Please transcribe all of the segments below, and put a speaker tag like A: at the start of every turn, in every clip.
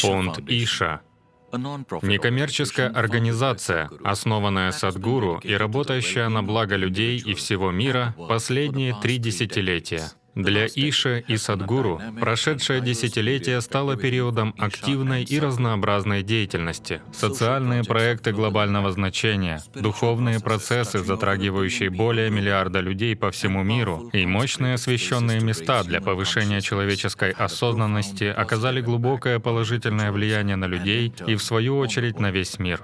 A: Фонд Иша — некоммерческая организация, основанная Садгуру и работающая на благо людей и всего мира последние три десятилетия. Для Иша и Садгуру прошедшее десятилетие стало периодом активной и разнообразной деятельности. Социальные проекты глобального значения, духовные процессы, затрагивающие более миллиарда людей по всему миру, и мощные освященные места для повышения человеческой осознанности оказали глубокое положительное влияние на людей и, в свою очередь, на весь мир.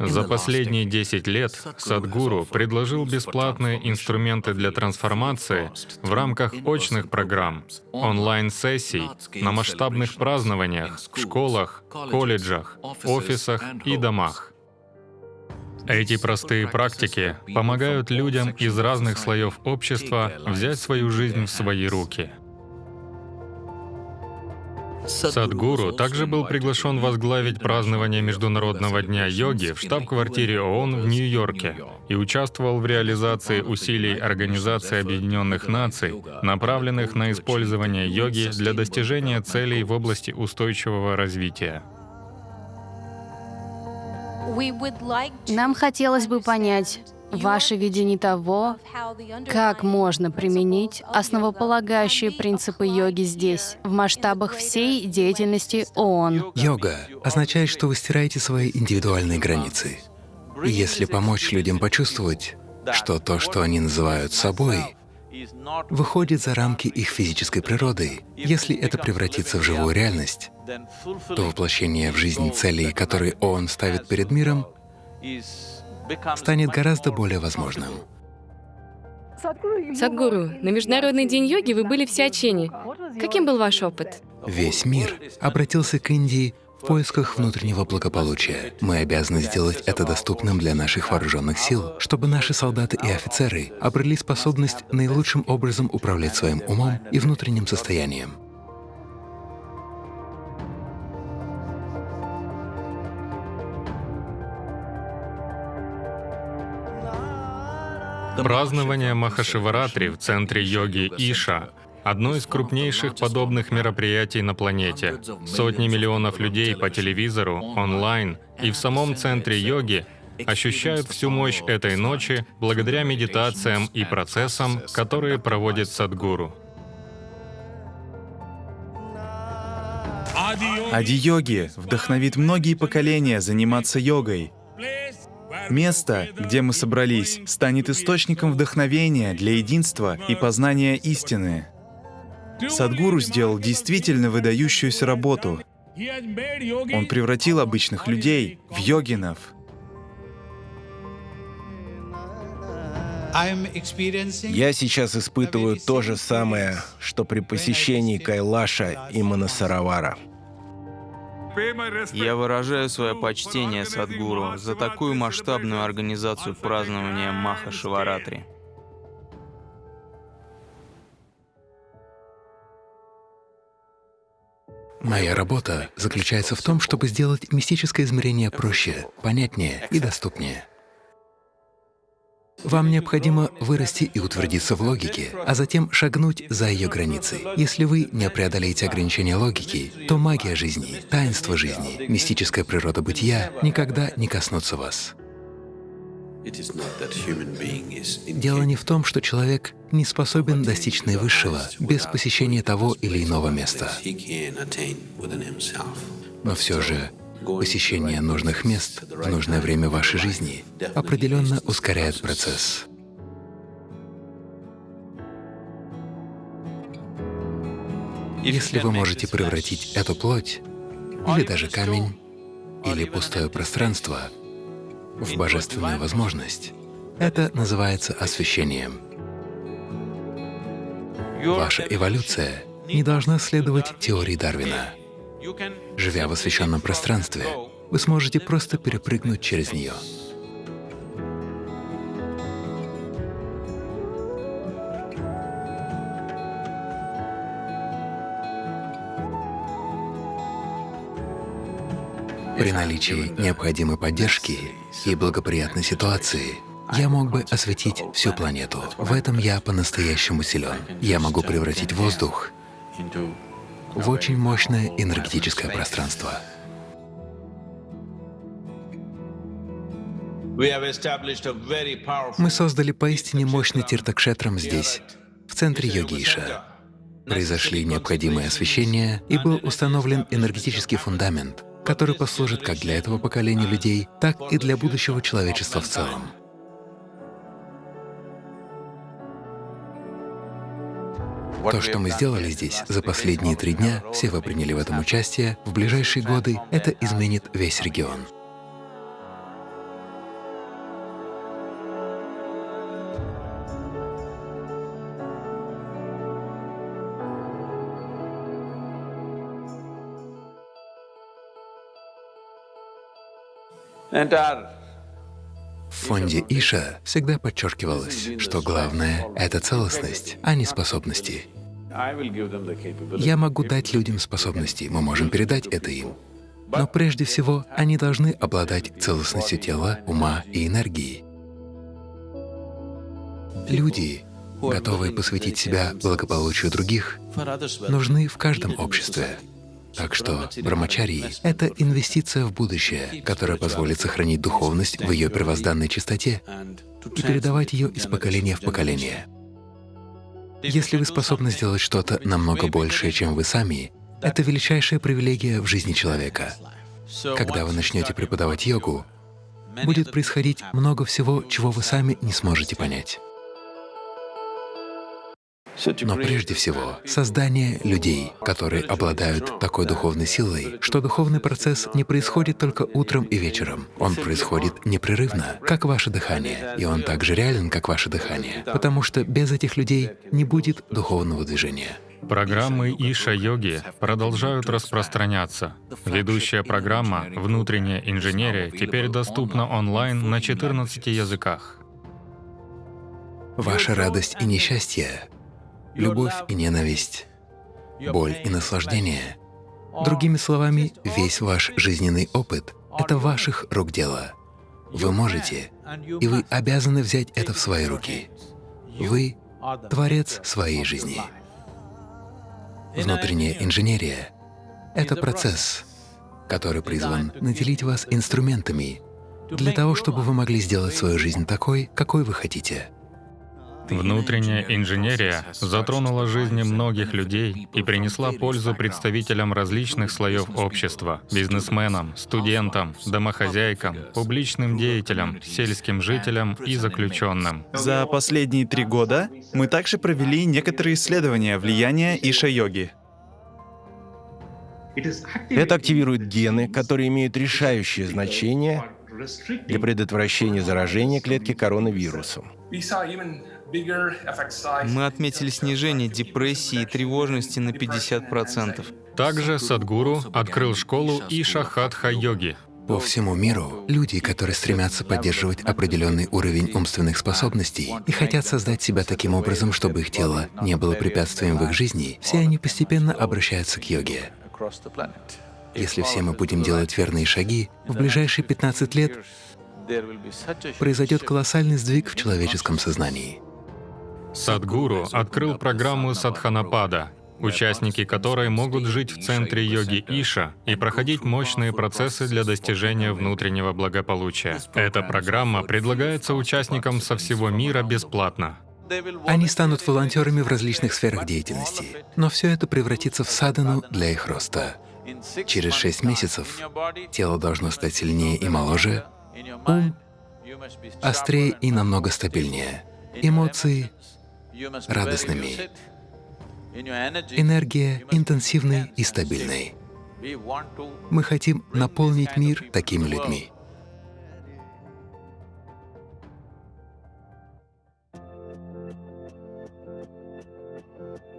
A: За последние 10 лет Садгуру предложил бесплатные инструменты для трансформации в рамках очных программ, онлайн-сессий, на масштабных празднованиях, в школах, колледжах, офисах и домах. Эти простые практики помогают людям из разных слоев общества взять свою жизнь в свои руки — Садгуру также был приглашен возглавить празднование Международного дня йоги в штаб-квартире ООН в Нью-Йорке и участвовал в реализации усилий Организации Объединенных Наций, направленных на использование йоги для достижения целей в области устойчивого развития.
B: Нам хотелось бы понять, Ваше видение того, как можно применить основополагающие принципы йоги здесь, в масштабах всей деятельности ООН.
C: Йога означает, что вы стираете свои индивидуальные границы. И если помочь людям почувствовать, что то, что они называют собой, выходит за рамки их физической природы, если это превратится в живую реальность, то воплощение в жизнь целей, которые ООН ставит перед миром, станет гораздо более возможным.
D: Садгуру, на Международный день йоги вы были в Сиачене. Каким был ваш опыт?
C: Весь мир обратился к Индии в поисках внутреннего благополучия. Мы обязаны сделать это доступным для наших вооруженных сил, чтобы наши солдаты и офицеры обрели способность наилучшим образом управлять своим умом и внутренним состоянием.
A: Празднование Махашиваратри в центре йоги Иша — одно из крупнейших подобных мероприятий на планете. Сотни миллионов людей по телевизору, онлайн и в самом центре йоги ощущают всю мощь этой ночи благодаря медитациям и процессам, которые проводит Садгуру.
E: Ади-йоги вдохновит многие поколения заниматься йогой, Место, где мы собрались, станет источником вдохновения для единства и познания истины. Садгуру сделал действительно выдающуюся работу. Он превратил обычных людей в йогинов.
F: Я сейчас испытываю то же самое, что при посещении Кайлаша и Манасаравара.
G: Я выражаю свое почтение Садгуру за такую масштабную организацию празднования Маха Шиваратри.
C: Моя работа заключается в том, чтобы сделать мистическое измерение проще, понятнее и доступнее. Вам необходимо вырасти и утвердиться в логике, а затем шагнуть за ее границы. Если вы не преодолеете ограничения логики, то магия жизни, таинство жизни, мистическая природа бытия никогда не коснутся вас. Дело не в том, что человек не способен достичь наивысшего без посещения того или иного места. Но все же Посещение нужных мест в нужное время вашей жизни определенно ускоряет процесс. Если вы можете превратить эту плоть, или даже камень, или пустое пространство в божественную возможность, это называется освящением. Ваша эволюция не должна следовать теории Дарвина. Живя в освященном пространстве, вы сможете просто перепрыгнуть через нее. При наличии необходимой поддержки и благоприятной ситуации я мог бы осветить всю планету. В этом я по-настоящему силен. Я могу превратить воздух в очень мощное энергетическое пространство. Мы создали поистине мощный тиртакшетрам здесь, в центре йогиша. Произошли необходимые освещения, и был установлен энергетический фундамент, который послужит как для этого поколения людей, так и для будущего человечества в целом. То, что мы сделали здесь за последние три дня, все вы приняли в этом участие, в ближайшие годы это изменит весь регион. В фонде Иша всегда подчеркивалось, что главное — это целостность, а не способности. Я могу дать людям способности, мы можем передать это им. Но прежде всего они должны обладать целостностью тела, ума и энергии. Люди, готовые посвятить себя благополучию других, нужны в каждом обществе. Так что брамачарии — это инвестиция в будущее, которая позволит сохранить духовность в ее первозданной чистоте и передавать ее из поколения в поколение. Если вы способны сделать что-то намного большее, чем вы сами, это величайшая привилегия в жизни человека. Когда вы начнете преподавать йогу, будет происходить много всего, чего вы сами не сможете понять. Но прежде всего, создание людей, которые обладают такой духовной силой, что духовный процесс не происходит только утром и вечером. Он происходит непрерывно, как ваше дыхание, и он так же реален, как ваше дыхание, потому что без этих людей не будет духовного движения.
A: Программы Иша-йоги продолжают распространяться. Ведущая программа «Внутренняя инженерия» теперь доступна онлайн на 14 языках.
C: Ваша радость и несчастье любовь и ненависть, боль и наслаждение. Другими словами, весь ваш жизненный опыт — это ваших рук дело. Вы можете, и вы обязаны взять это в свои руки. Вы — творец своей жизни. Внутренняя инженерия — это процесс, который призван наделить вас инструментами для того, чтобы вы могли сделать свою жизнь такой, какой вы хотите.
A: Внутренняя инженерия затронула жизни многих людей и принесла пользу представителям различных слоев общества — бизнесменам, студентам, домохозяйкам, публичным деятелям, сельским жителям и заключенным.
E: За последние три года мы также провели некоторые исследования влияния Иша-йоги.
F: Это активирует гены, которые имеют решающее значение для предотвращения заражения клетки коронавирусом.
G: Мы отметили снижение депрессии и тревожности на 50%.
A: Также Садгуру открыл школу Ишахатха-йоги.
C: По всему миру люди, которые стремятся поддерживать определенный уровень умственных способностей и хотят создать себя таким образом, чтобы их тело не было препятствием в их жизни, все они постепенно обращаются к йоге. Если все мы будем делать верные шаги, в ближайшие 15 лет произойдет колоссальный сдвиг в человеческом сознании.
A: Садгуру открыл программу Садханапада, участники которой могут жить в центре йоги Иша и проходить мощные процессы для достижения внутреннего благополучия. Эта программа предлагается участникам со всего мира бесплатно.
C: Они станут волонтерами в различных сферах деятельности, но все это превратится в садану для их роста. Через шесть месяцев тело должно стать сильнее и моложе, ум острее и намного стабильнее, эмоции радостными, энергия интенсивной и стабильной. Мы хотим наполнить мир такими людьми.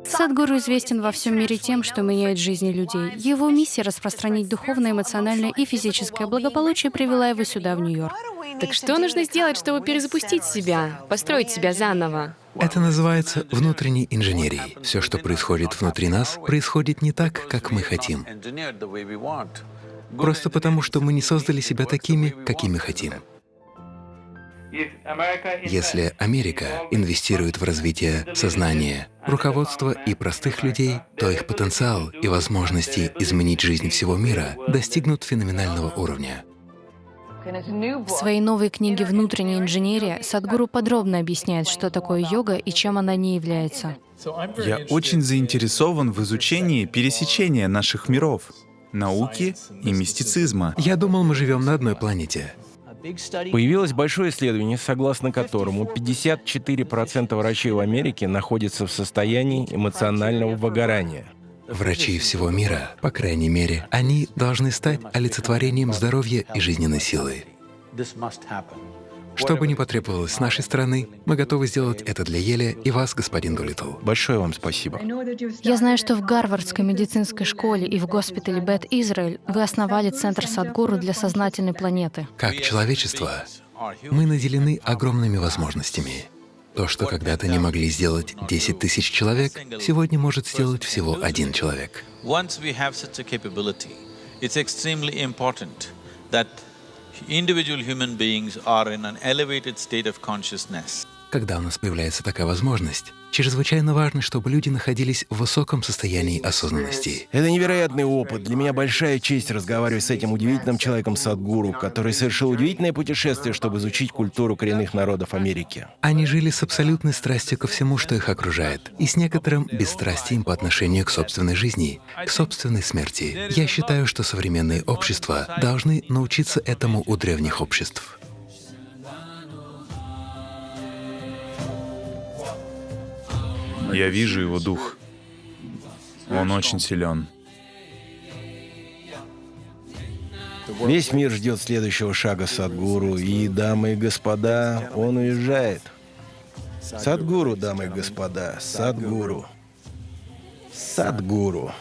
B: Садгуру известен во всем мире тем, что меняет жизни людей. Его миссия — распространить духовное, эмоциональное и физическое благополучие привела его сюда, в Нью-Йорк.
D: Так что нужно сделать, чтобы перезапустить себя, построить себя заново?
C: Это называется внутренней инженерией. Все, что происходит внутри нас, происходит не так, как мы хотим. просто потому, что мы не создали себя такими, какими хотим. Если Америка инвестирует в развитие сознания, руководства и простых людей, то их потенциал и возможности изменить жизнь всего мира достигнут феноменального уровня.
B: В своей новой книге «Внутренняя инженерия» Садгуру подробно объясняет, что такое йога и чем она не является.
E: Я очень заинтересован в изучении пересечения наших миров, науки и мистицизма.
C: Я думал, мы живем на одной планете.
F: Появилось большое исследование, согласно которому 54% врачей в Америке находятся в состоянии эмоционального выгорания.
C: Врачи всего мира, по крайней мере, они должны стать олицетворением здоровья и жизненной силы. Что бы ни потребовалось с нашей стороны, мы готовы сделать это для Еля и вас, господин Дулитл.
F: Большое вам спасибо.
B: Я знаю, что в Гарвардской медицинской школе и в госпитале Бет Израиль вы основали Центр Садгуру для сознательной планеты.
C: Как человечество, мы наделены огромными возможностями. То, что когда-то не могли сделать 10 тысяч человек, сегодня может сделать всего один человек. Когда у нас появляется такая возможность, чрезвычайно важно, чтобы люди находились в высоком состоянии осознанности.
F: Это невероятный опыт. Для меня большая честь разговаривать с этим удивительным человеком Садгуру, который совершил удивительное путешествие, чтобы изучить культуру коренных народов Америки.
C: Они жили с абсолютной страстью ко всему, что их окружает, и с некоторым бесстрастием по отношению к собственной жизни, к собственной смерти. Я считаю, что современные общества должны научиться этому у древних обществ.
E: Я вижу его дух. Он очень силен.
F: Весь мир ждет следующего шага Садгуру, и, дамы и господа, он уезжает. Садгуру, дамы и господа, Садгуру. Садгуру.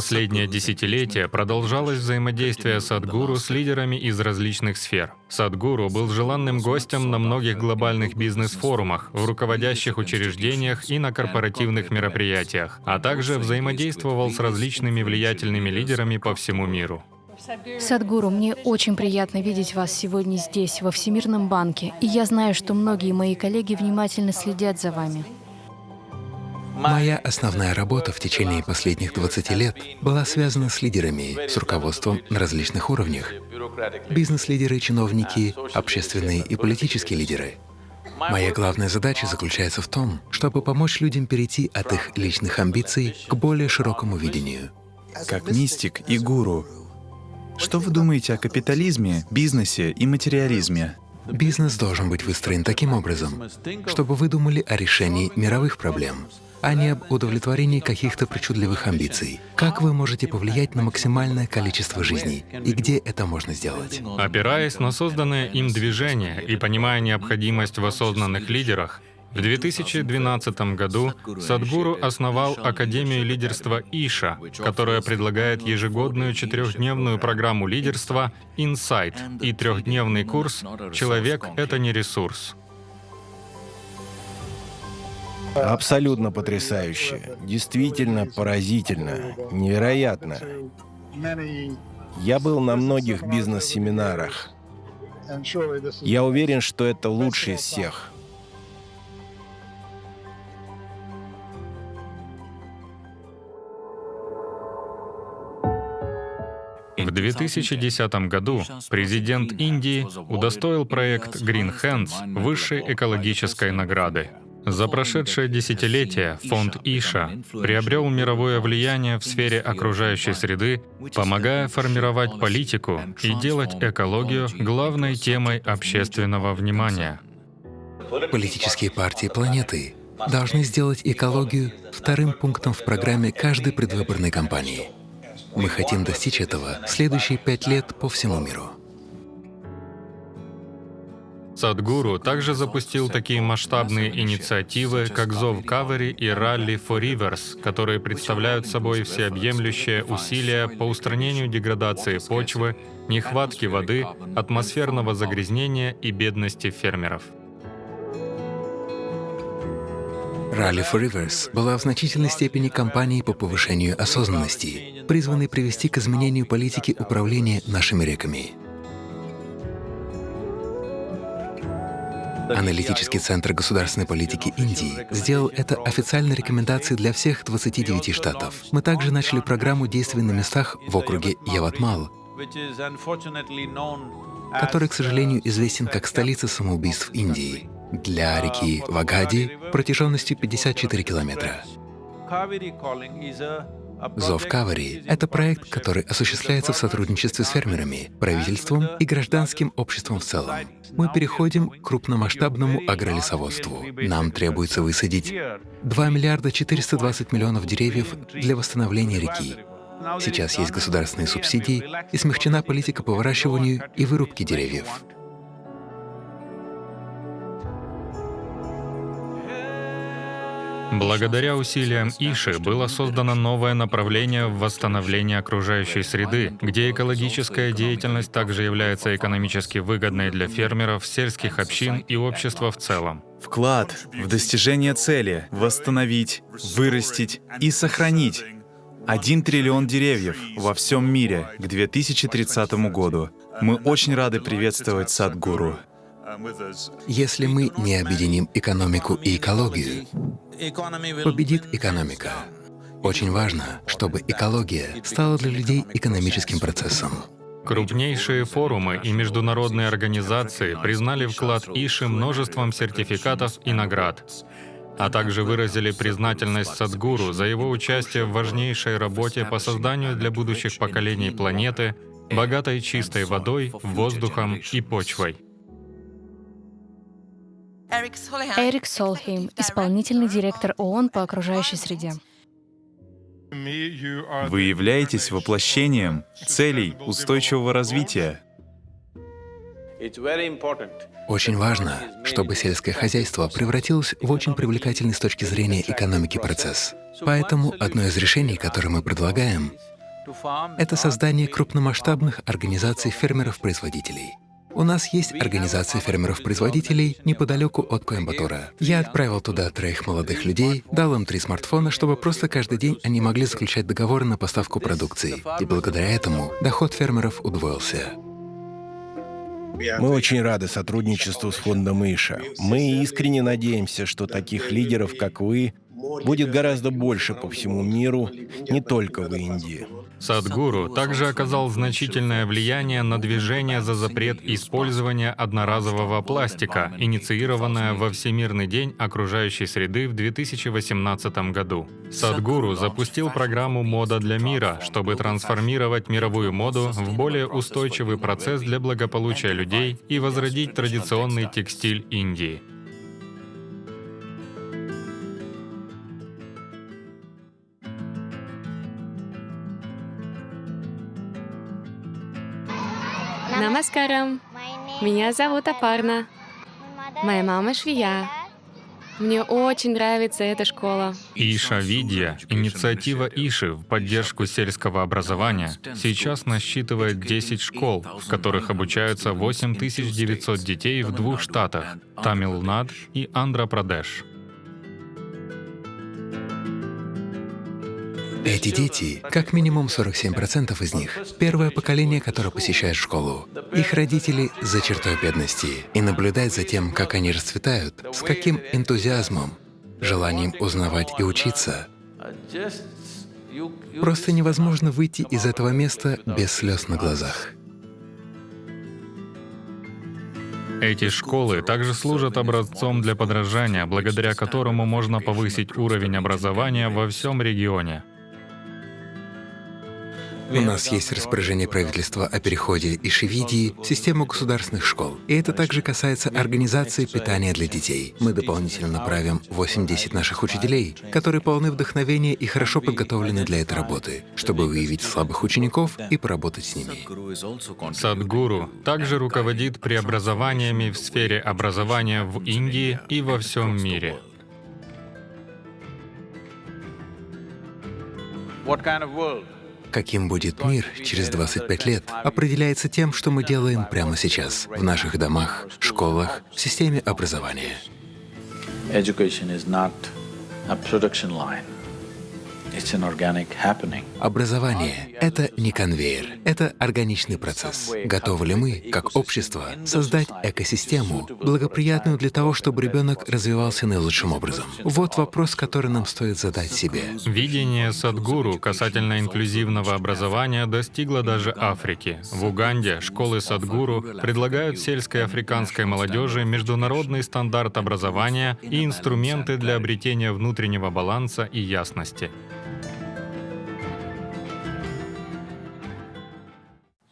A: Последнее десятилетие продолжалось взаимодействие Садгуру с лидерами из различных сфер. Садгуру был желанным гостем на многих глобальных бизнес-форумах, в руководящих учреждениях и на корпоративных мероприятиях, а также взаимодействовал с различными влиятельными лидерами по всему миру.
B: Садгуру, мне очень приятно видеть вас сегодня здесь, во Всемирном банке, и я знаю, что многие мои коллеги внимательно следят за вами.
C: Моя основная работа в течение последних 20 лет была связана с лидерами, с руководством на различных уровнях. Бизнес-лидеры, чиновники, общественные и политические лидеры. Моя главная задача заключается в том, чтобы помочь людям перейти от их личных амбиций к более широкому видению.
E: Как мистик и гуру, что вы думаете о капитализме, бизнесе и материализме?
C: Бизнес должен быть выстроен таким образом, чтобы вы думали о решении мировых проблем, а не об удовлетворении каких-то причудливых амбиций. Как вы можете повлиять на максимальное количество жизней и где это можно сделать?
A: Опираясь на созданное им движение и понимая необходимость в осознанных лидерах, в 2012 году Садгуру основал Академию лидерства Иша, которая предлагает ежегодную четырехдневную программу лидерства Insight и трехдневный курс «Человек — это не ресурс».
F: Абсолютно потрясающе. Действительно поразительно. Невероятно. Я был на многих бизнес-семинарах. Я уверен, что это лучший из всех.
A: В 2010 году президент Индии удостоил проект Green Hands высшей экологической награды. За прошедшее десятилетие фонд Иша приобрел мировое влияние в сфере окружающей среды, помогая формировать политику и делать экологию главной темой общественного внимания.
C: Политические партии планеты должны сделать экологию вторым пунктом в программе каждой предвыборной кампании. Мы хотим достичь этого в следующие пять лет по всему миру.
A: Садгуру также запустил такие масштабные инициативы, как Зов Кавери и Rally for Rivers, которые представляют собой всеобъемлющее усилия по устранению деградации почвы, нехватки воды, атмосферного загрязнения и бедности фермеров.
C: Rally for Rivers была в значительной степени кампанией по повышению осознанности, призванной привести к изменению политики управления нашими реками. Аналитический центр государственной политики Индии сделал это официальной рекомендацией для всех 29 штатов. Мы также начали программу действий на местах в округе Яватмал, который, к сожалению, известен как столица самоубийств Индии, для реки Вагади протяженностью 54 километра. Зов Кавари — это проект, который осуществляется в сотрудничестве с фермерами, правительством и гражданским обществом в целом. Мы переходим к крупномасштабному агролесоводству. Нам требуется высадить 2 миллиарда 420 миллионов деревьев для восстановления реки. Сейчас есть государственные субсидии и смягчена политика по выращиванию и вырубке деревьев.
A: Благодаря усилиям Иши было создано новое направление в восстановлении окружающей среды, где экологическая деятельность также является экономически выгодной для фермеров, сельских общин и общества в целом.
E: Вклад в достижение цели — восстановить, вырастить и сохранить 1 триллион деревьев во всем мире к 2030 году. Мы очень рады приветствовать Садгуру.
C: Если мы не объединим экономику и экологию, победит экономика. Очень важно, чтобы экология стала для людей экономическим процессом.
A: Крупнейшие форумы и международные организации признали вклад Иши множеством сертификатов и наград, а также выразили признательность Садгуру за его участие в важнейшей работе по созданию для будущих поколений планеты, богатой чистой водой, воздухом и почвой.
B: Эрик Солхейм, исполнительный директор ООН по окружающей среде.
E: Вы являетесь воплощением целей устойчивого развития.
C: Очень важно, чтобы сельское хозяйство превратилось в очень привлекательный с точки зрения экономики процесс. Поэтому одно из решений, которое мы предлагаем, это создание крупномасштабных организаций фермеров-производителей. У нас есть организация фермеров-производителей неподалеку от Коимбатура. Я отправил туда троих молодых людей, дал им три смартфона, чтобы просто каждый день они могли заключать договоры на поставку продукции. И благодаря этому доход фермеров удвоился.
F: Мы очень рады сотрудничеству с фондом Иша. Мы искренне надеемся, что таких лидеров, как вы, будет гораздо больше по всему миру, не только в Индии.
A: Садгуру также оказал значительное влияние на движение за запрет использования одноразового пластика, инициированное во Всемирный день окружающей среды в 2018 году. Садгуру запустил программу «Мода для мира», чтобы трансформировать мировую моду в более устойчивый процесс для благополучия людей и возродить традиционный текстиль Индии.
D: Намаскарам. Меня зовут Апарна. Моя мама швея. Мне очень нравится эта школа.
A: Иша Видья, инициатива Иши в поддержку сельского образования, сейчас насчитывает 10 школ, в которых обучаются 8900 детей в двух штатах — Тамилнад и Андхра-Прадеш.
C: Эти дети, как минимум 47% из них, первое поколение, которое посещает школу. Их родители за чертой бедности. И наблюдать за тем, как они расцветают, с каким энтузиазмом, желанием узнавать и учиться. Просто невозможно выйти из этого места без слез на глазах.
A: Эти школы также служат образцом для подражания, благодаря которому можно повысить уровень образования во всем регионе.
C: У нас есть распоряжение правительства о переходе из Шивидии в систему государственных школ. И это также касается организации питания для детей. Мы дополнительно направим 8-10 наших учителей, которые полны вдохновения и хорошо подготовлены для этой работы, чтобы выявить слабых учеников и поработать с ними.
A: Садгуру также руководит преобразованиями в сфере образования в Индии и во всем мире.
H: What kind of world?
C: Каким будет мир через 25 лет, определяется тем, что мы делаем прямо сейчас, в наших домах, школах, в системе образования.
H: a production line.
C: Образование — это не конвейер, это органичный процесс. Готовы ли мы, как общество, создать экосистему, благоприятную для того, чтобы ребенок развивался наилучшим образом? Вот вопрос, который нам стоит задать себе.
A: Видение Садгуру касательно инклюзивного образования достигло даже Африки. В Уганде школы Садгуру предлагают сельской африканской молодежи международный стандарт образования и инструменты для обретения внутреннего баланса и ясности.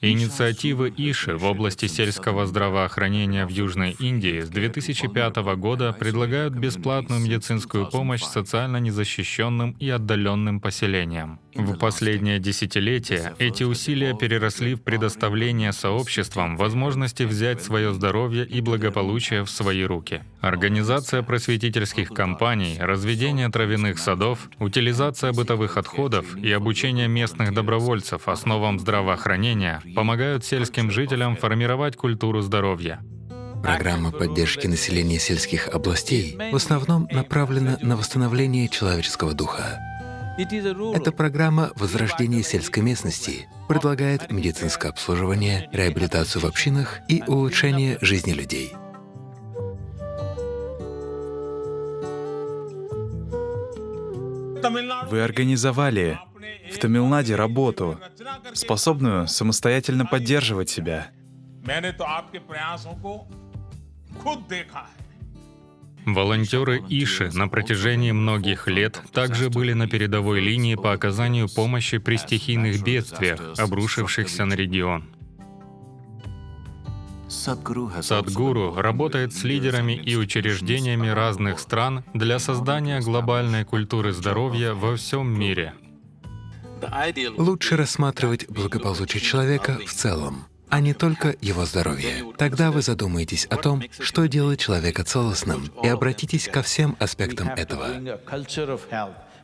A: Инициативы Иши в области сельского здравоохранения в Южной Индии с 2005 года предлагают бесплатную медицинскую помощь социально незащищенным и отдаленным поселениям. В последнее десятилетие эти усилия переросли в предоставление сообществам возможности взять свое здоровье и благополучие в свои руки. Организация просветительских кампаний, разведение травяных садов, утилизация бытовых отходов и обучение местных добровольцев основам здравоохранения помогают сельским жителям формировать культуру здоровья.
C: Программа поддержки населения сельских областей в основном направлена на восстановление человеческого духа. Эта программа возрождения сельской местности предлагает медицинское обслуживание, реабилитацию в общинах и улучшение жизни людей.
E: Вы организовали в Тамилнаде работу, способную самостоятельно поддерживать себя.
A: Волонтеры Иши на протяжении многих лет также были на передовой линии по оказанию помощи при стихийных бедствиях, обрушившихся на регион. Садгуру работает с лидерами и учреждениями разных стран для создания глобальной культуры здоровья во всем мире.
C: Лучше рассматривать благополучие человека в целом, а не только его здоровье. Тогда вы задумаетесь о том, что делает человека целостным, и обратитесь ко всем аспектам этого.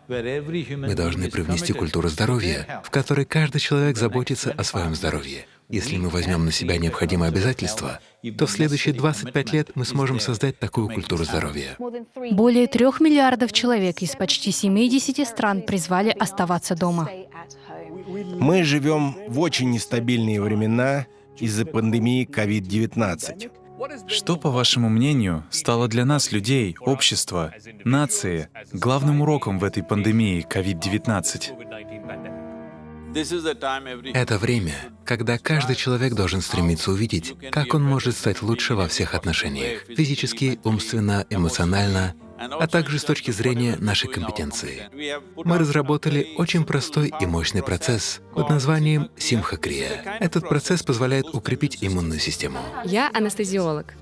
C: Мы должны привнести культуру здоровья, в которой каждый человек заботится о своем здоровье. Если мы возьмем на себя необходимые обязательства, то в следующие 25 лет мы сможем создать такую культуру здоровья.
B: Более трех миллиардов человек из почти 70 стран призвали оставаться дома.
F: Мы живем в очень нестабильные времена из-за пандемии COVID-19.
E: Что, по вашему мнению, стало для нас, людей, общества, нации, главным уроком в этой пандемии COVID-19?
C: Это время, когда каждый человек должен стремиться увидеть, как он может стать лучше во всех отношениях — физически, умственно, эмоционально, а также с точки зрения нашей компетенции. Мы разработали очень простой и мощный процесс под названием Симхакрия. Этот процесс позволяет укрепить иммунную систему.
D: Я анестезиолог.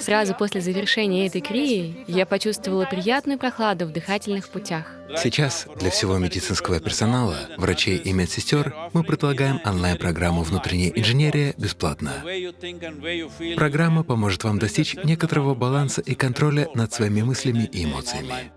D: Сразу после завершения этой крии я почувствовала приятную прохладу в дыхательных путях.
C: Сейчас для всего медицинского персонала, врачей и медсестер мы предлагаем онлайн-программу «Внутренняя инженерия» бесплатно. Программа поможет вам достичь некоторого баланса и контроля над своими мыслями и эмоциями.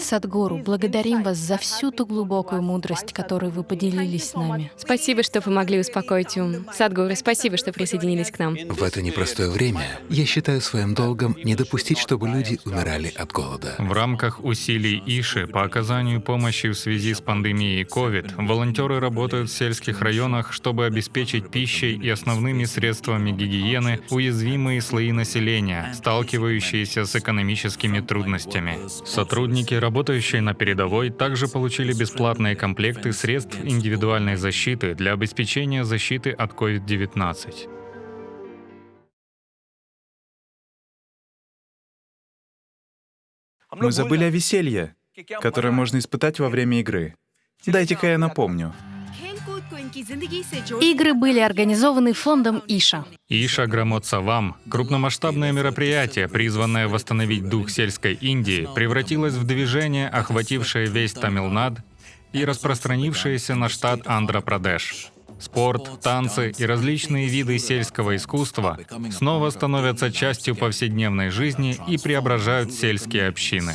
B: Садгуру, благодарим вас за всю ту глубокую мудрость, которую вы поделились с нами.
D: Спасибо, что помогли успокоить ум. Садгуру, спасибо, что присоединились к нам.
C: В это непростое время я считаю своим долгом не допустить, чтобы люди умирали от голода.
A: В рамках усилий Иши по оказанию помощи в связи с пандемией COVID волонтеры работают в сельских районах, чтобы обеспечить пищей и основными средствами гигиены уязвимые слои населения, сталкивающиеся с экономическими трудностями. Сотрудники Сотрудники, работающие на передовой, также получили бесплатные комплекты средств индивидуальной защиты для обеспечения защиты от COVID-19.
E: Мы забыли о веселье, которое можно испытать во время игры. Дайте-ка я напомню.
B: Игры были организованы фондом Иша.
A: Иша Грамотсавам, крупномасштабное мероприятие, призванное восстановить дух сельской Индии, превратилось в движение, охватившее весь Тамилнад и распространившееся на штат Андхра-Прадеш. Спорт, танцы и различные виды сельского искусства снова становятся частью повседневной жизни и преображают сельские общины.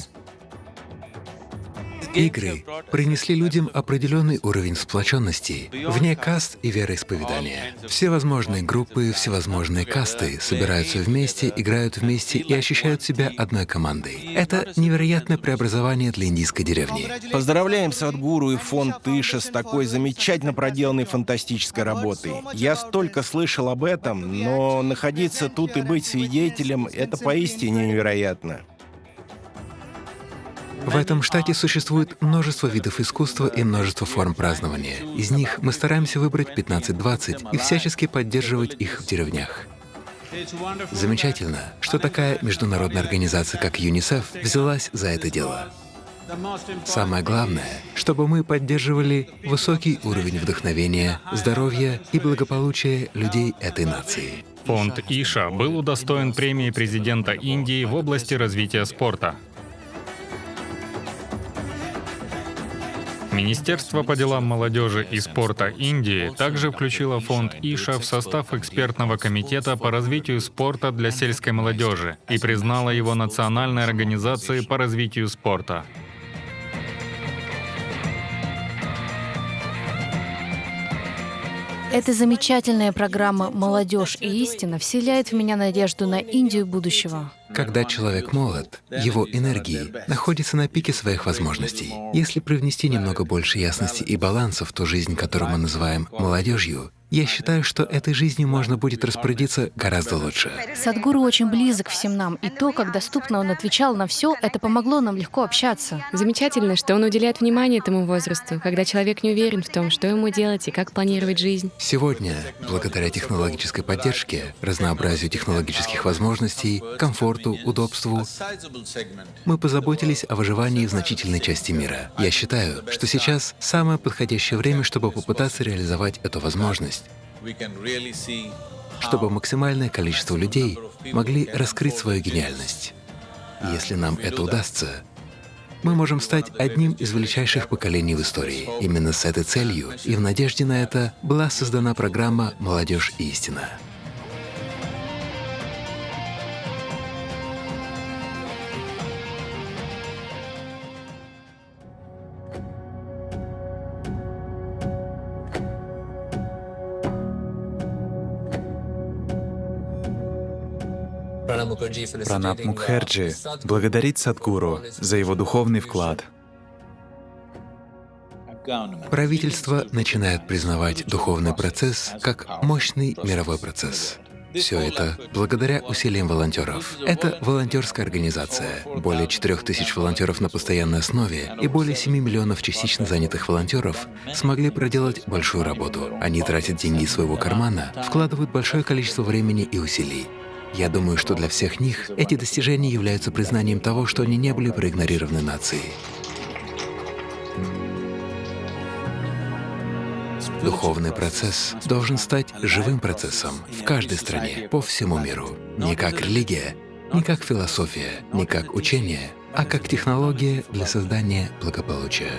C: Игры принесли людям определенный уровень сплоченности, вне каст и вероисповедания. Всевозможные группы, всевозможные касты собираются вместе, играют вместе и ощущают себя одной командой. Это невероятное преобразование для индийской деревни.
F: Поздравляем Садгуру и фонд Тыша с такой замечательно проделанной фантастической работой. Я столько слышал об этом, но находиться тут и быть свидетелем — это поистине невероятно.
C: В этом штате существует множество видов искусства и множество форм празднования. Из них мы стараемся выбрать 15-20 и всячески поддерживать их в деревнях. Замечательно, что такая международная организация, как ЮНИСЕФ, взялась за это дело. Самое главное, чтобы мы поддерживали высокий уровень вдохновения, здоровья и благополучия людей этой нации.
A: Фонд Иша был удостоен премии президента Индии в области развития спорта. Министерство по делам молодежи и спорта Индии также включило фонд Иша в состав экспертного комитета по развитию спорта для сельской молодежи и признало его национальной организацией по развитию спорта.
B: Эта замечательная программа «Молодежь и истина» вселяет в меня надежду на Индию будущего.
C: Когда человек молод, его энергии находятся на пике своих возможностей. Если привнести немного больше ясности и баланса в ту жизнь, которую мы называем молодежью, я считаю, что этой жизнью можно будет распорядиться гораздо лучше.
B: Садгуру очень близок всем нам, и то, как доступно он отвечал на все, это помогло нам легко общаться.
D: Замечательно, что он уделяет внимание этому возрасту, когда человек не уверен в том, что ему делать и как планировать жизнь.
C: Сегодня, благодаря технологической поддержке, разнообразию технологических возможностей, комфорту, удобству, мы позаботились о выживании в значительной части мира. Я считаю, что сейчас самое подходящее время, чтобы попытаться реализовать эту возможность чтобы максимальное количество людей могли раскрыть свою гениальность. Если нам это удастся, мы можем стать одним из величайших поколений в истории. Именно с этой целью и в надежде на это была создана программа «Молодежь и истина».
E: Пранаб Мукхерджи благодарит Садгуру за его духовный вклад.
C: Правительство начинает признавать духовный процесс как мощный мировой процесс. Все это благодаря усилиям волонтеров. Это волонтерская организация. Более 4 тысяч волонтеров на постоянной основе и более 7 миллионов частично занятых волонтеров смогли проделать большую работу. Они тратят деньги из своего кармана, вкладывают большое количество времени и усилий. Я думаю, что для всех них эти достижения являются признанием того, что они не были проигнорированы нацией. Духовный процесс должен стать живым процессом в каждой стране, по всему миру. Не как религия, не как философия, не как учение, а как технология для создания благополучия.